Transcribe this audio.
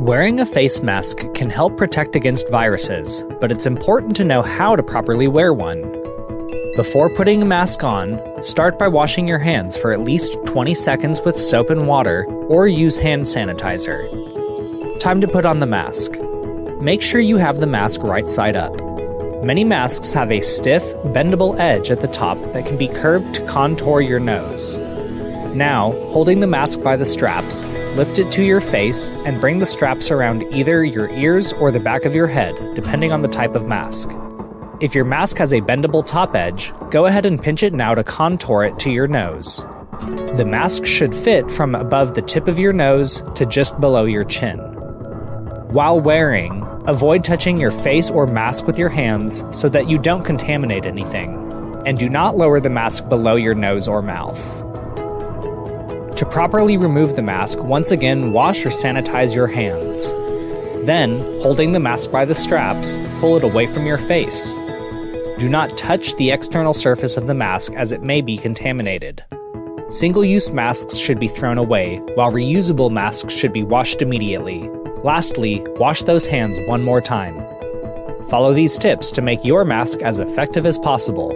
Wearing a face mask can help protect against viruses, but it's important to know how to properly wear one. Before putting a mask on, start by washing your hands for at least 20 seconds with soap and water or use hand sanitizer. Time to put on the mask. Make sure you have the mask right side up. Many masks have a stiff, bendable edge at the top that can be curved to contour your nose. Now, holding the mask by the straps, lift it to your face and bring the straps around either your ears or the back of your head, depending on the type of mask. If your mask has a bendable top edge, go ahead and pinch it now to contour it to your nose. The mask should fit from above the tip of your nose to just below your chin. While wearing, avoid touching your face or mask with your hands so that you don't contaminate anything, and do not lower the mask below your nose or mouth. To properly remove the mask, once again wash or sanitize your hands. Then, holding the mask by the straps, pull it away from your face. Do not touch the external surface of the mask as it may be contaminated. Single use masks should be thrown away, while reusable masks should be washed immediately. Lastly, wash those hands one more time. Follow these tips to make your mask as effective as possible.